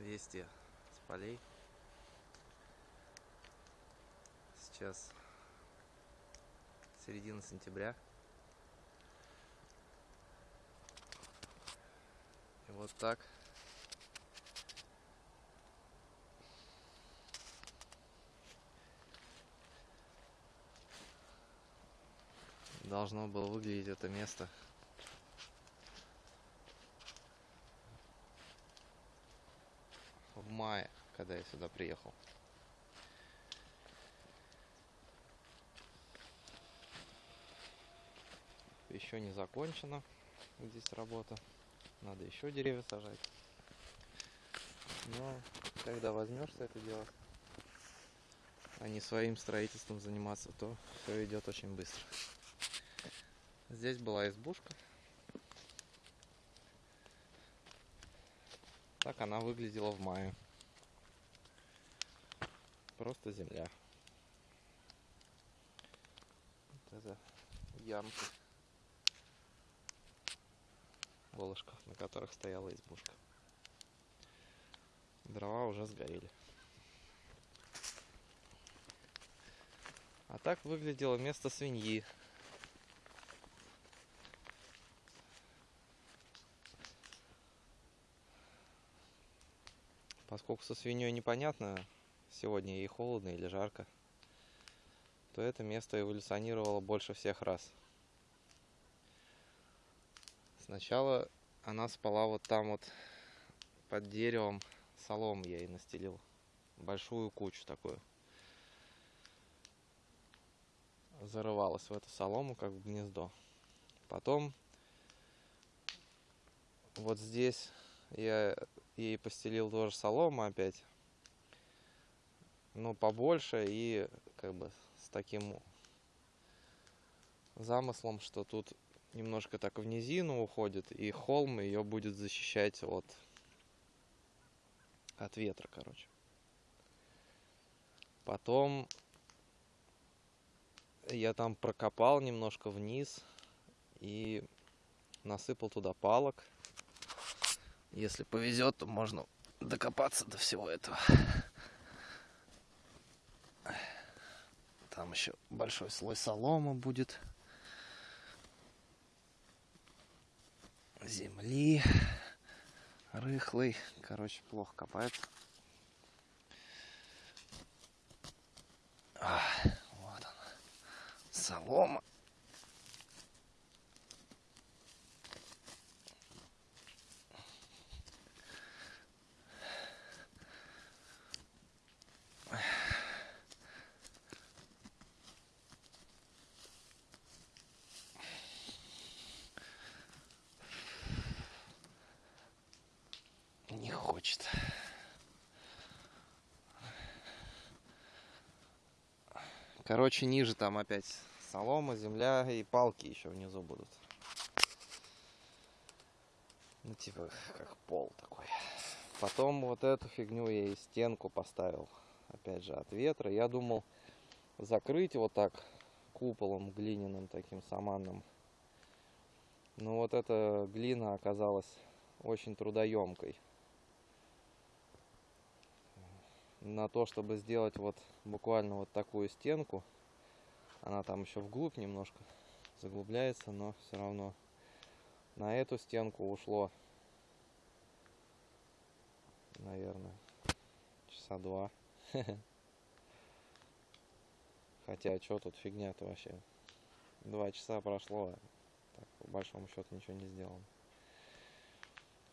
Вести с полей. Сейчас середина сентября. И вот так должно было выглядеть это место в мае, когда я сюда приехал. Еще не закончена здесь работа. Надо еще деревья сажать. Но когда возьмешься это делать, а не своим строительством заниматься, то все идет очень быстро. Здесь была избушка. Так она выглядела в мае. Просто земля. Вот это ямки колышках, на которых стояла избушка. Дрова уже сгорели. А так выглядело место свиньи. Поскольку со свиньей непонятно, сегодня ей холодно или жарко, то это место эволюционировало больше всех раз. Сначала она спала вот там вот под деревом, солом я ей настелил, большую кучу такую. Зарывалась в эту солому, как в гнездо. Потом вот здесь я ей постелил тоже солому опять. Но побольше и как бы с таким замыслом, что тут немножко так в низину уходит, и холм ее будет защищать от, от ветра, короче. Потом я там прокопал немножко вниз и насыпал туда палок. Если повезет, то можно докопаться до всего этого. Там еще большой слой солома будет. Земли. Рыхлый. Короче, плохо копается. А, вот он. Солома. Короче, ниже там опять солома, земля и палки еще внизу будут. Ну, типа, как пол такой. Потом вот эту фигню я и стенку поставил. Опять же, от ветра. Я думал закрыть вот так куполом глиняным таким саманным. Но вот эта глина оказалась очень трудоемкой. На то, чтобы сделать вот буквально вот такую стенку. Она там еще вглубь немножко заглубляется, но все равно на эту стенку ушло, наверное, часа два. Хотя, что тут фигня-то вообще? Два часа прошло, а так, по большому счету ничего не сделано.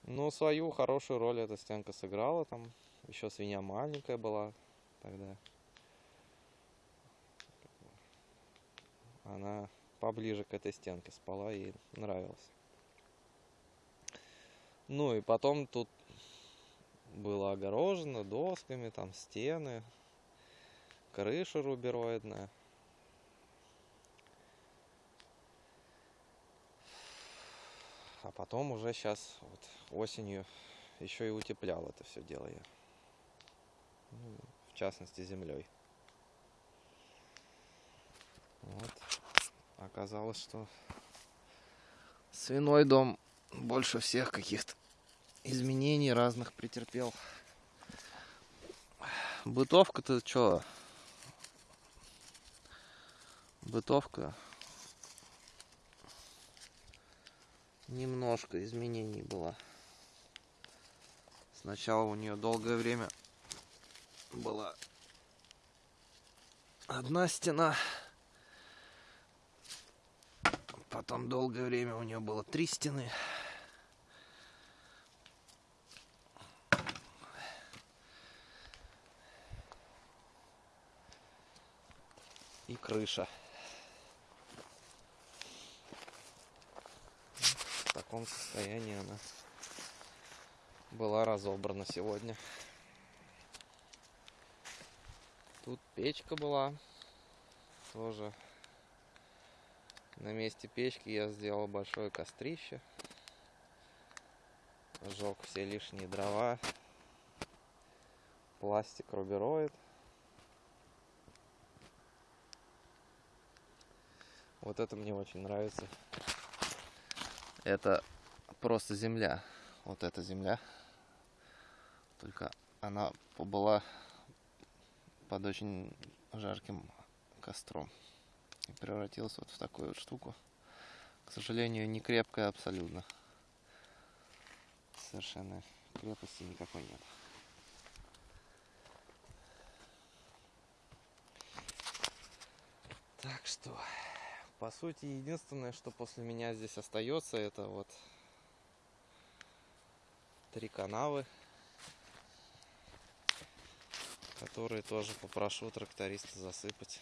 Но свою хорошую роль эта стенка сыграла там. Еще свинья маленькая была тогда. Она поближе к этой стенке спала, ей нравилось. Ну и потом тут было огорожено досками, там стены, крыша рубероидная. А потом уже сейчас вот осенью еще и утеплял это все дело я в частности землей. Вот. Оказалось, что свиной дом больше всех каких-то изменений разных претерпел Бытовка-то что? Бытовка. Немножко изменений было. Сначала у нее долгое время была одна стена. Потом долгое время у нее было три стены. И крыша. В таком состоянии она была разобрана сегодня. Тут печка была. Тоже на месте печки я сделал большое кострище. Сжег все лишние дрова. Пластик рубероид. Вот это мне очень нравится. Это просто земля. Вот эта земля. Только она была под очень жарким костром. И превратилась вот в такую вот штуку. К сожалению, не крепкая абсолютно. Совершенно крепости никакой нет. Так что, по сути, единственное, что после меня здесь остается, это вот три канавы которые тоже попрошу тракториста засыпать.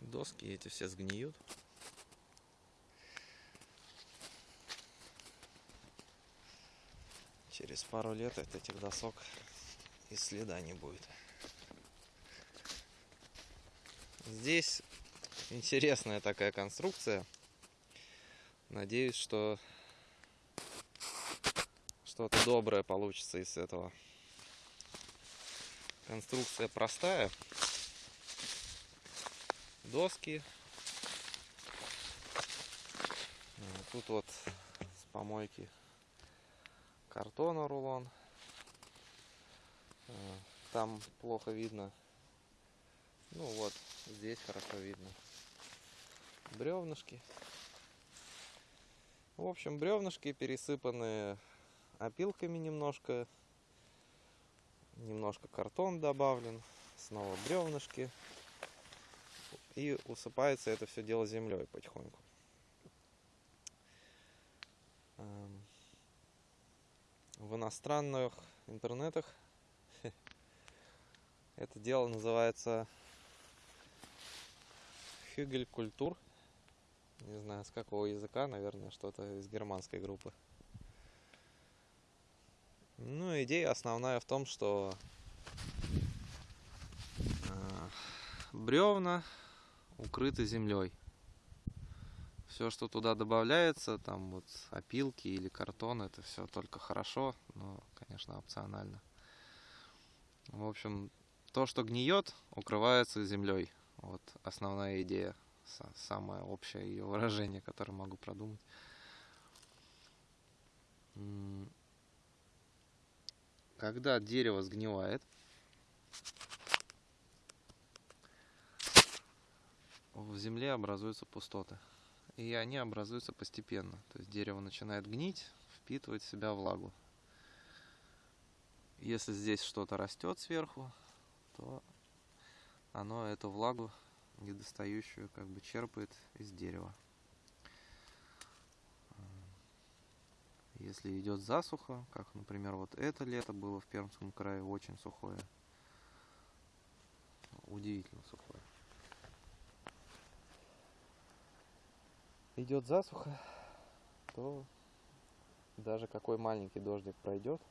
Доски эти все сгниют. Через пару лет от этих досок и следа не будет. Здесь интересная такая конструкция. Надеюсь, что что-то доброе получится из этого. Конструкция простая. Доски. Тут вот с помойки картона рулон. Там плохо видно. Ну вот, здесь хорошо видно. Бревнышки. В общем, бревнышки пересыпанные опилками немножко. Немножко картон добавлен. Снова бревнышки. И усыпается это все дело землей потихоньку. Эм, в иностранных интернетах это дело называется Хюгель культур. Не знаю, с какого языка, наверное, что-то из германской группы. Ну, идея основная в том, что э, бревна укрыты землей. Все, что туда добавляется, там вот опилки или картон, это все только хорошо, но, конечно, опционально. В общем, то, что гниет, укрывается землей. Вот основная идея, самое общее ее выражение, которое могу продумать. Когда дерево сгнивает, в земле образуются пустоты. И они образуются постепенно. То есть дерево начинает гнить, впитывать в себя влагу. Если здесь что-то растет сверху, то оно эту влагу недостающую как бы черпает из дерева. Если идет засуха, как, например, вот это лето было в Пермском крае очень сухое. Удивительно сухое. Идет засуха, то даже какой маленький дождик пройдет,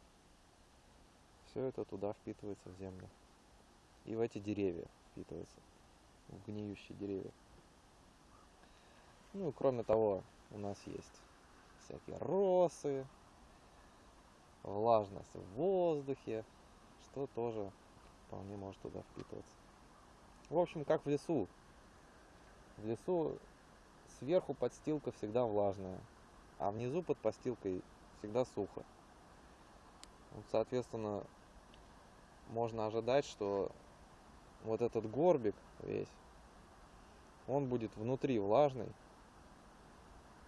все это туда впитывается в землю. И в эти деревья впитывается, в гниющие деревья. Ну и кроме того, у нас есть всякие росы, влажность в воздухе, что тоже вполне может туда впитываться. В общем, как в лесу. В лесу сверху подстилка всегда влажная. а внизу под постилкой всегда сухо. Вот, соответственно, можно ожидать, что вот этот горбик весь, он будет внутри влажный,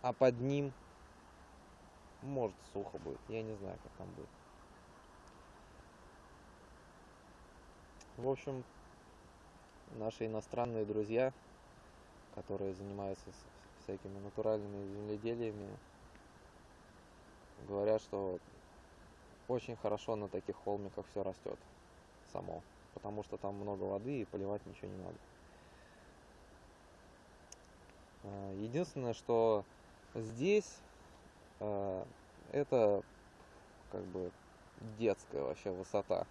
а под ним может сухо будет. Я не знаю, как там будет. В общем, наши иностранные друзья, которые занимаются всякими натуральными земледелиями, говорят, что очень хорошо на таких холмиках все растет само, потому что там много воды и поливать ничего не надо. А, единственное, что здесь э, это как бы детская вообще высота.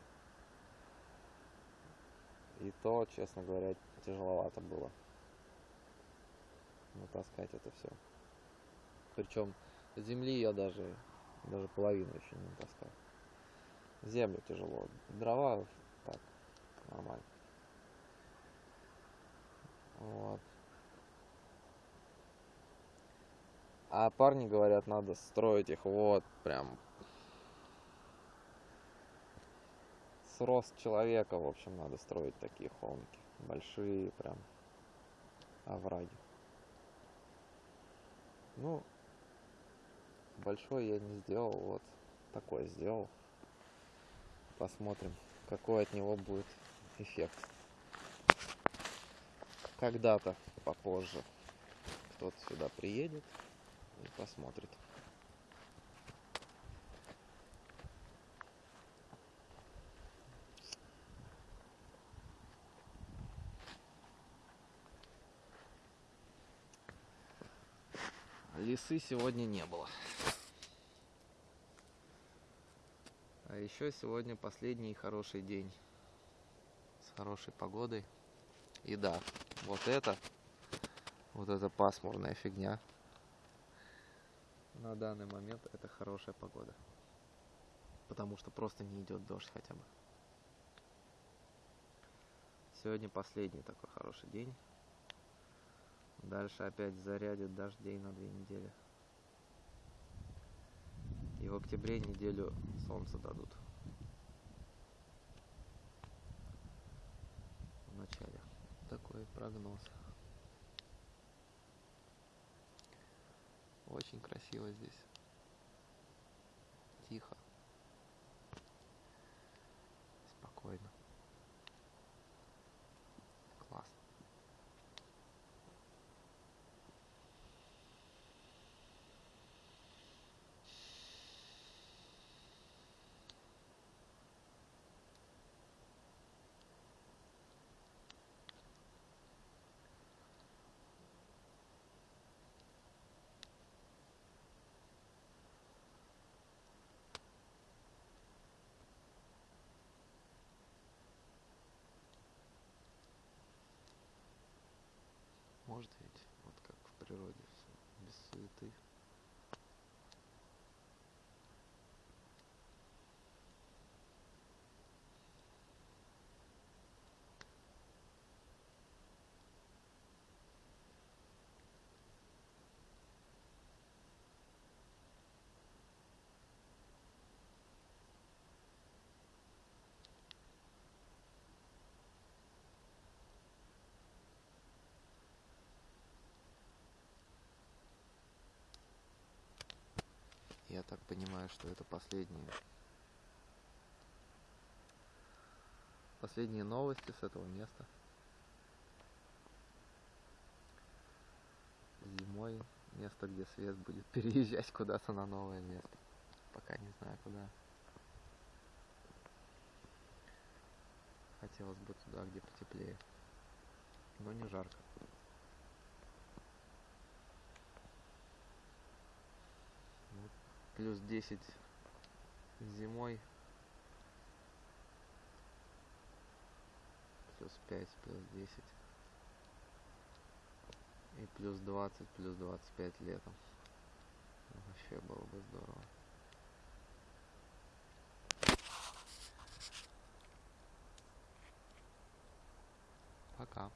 И то, честно говоря, тяжеловато было натаскать это все. Причем земли я даже, даже половину еще не натаскал. Землю тяжело. Дрова так, нормально. Вот. А парни говорят, надо строить их вот прям с рост человека, в общем, надо строить такие холмики. Большие прям овраги. Ну, большой я не сделал, вот такой сделал. Посмотрим, какой от него будет эффект. Когда-то попозже кто-то сюда приедет и посмотрит. Лисы сегодня не было. А еще сегодня последний хороший день с хорошей погодой. И да, вот это, вот эта пасмурная фигня на данный момент это хорошая погода. Потому что просто не идет дождь хотя бы. Сегодня последний такой хороший день. Дальше опять зарядит дождей на две недели. И в октябре неделю солнце дадут. В начале. Такой прогноз. Очень красиво здесь. Тихо. Спокойно. ты так понимаю, что это последние последние новости с этого места. Зимой место, где свет будет переезжать куда-то на новое место. Пока не знаю куда. Хотелось бы туда, где потеплее. Но не жарко. Плюс 10 зимой. Плюс 5, плюс 10. И плюс 20, плюс 25 летом. Вообще было бы здорово. Пока.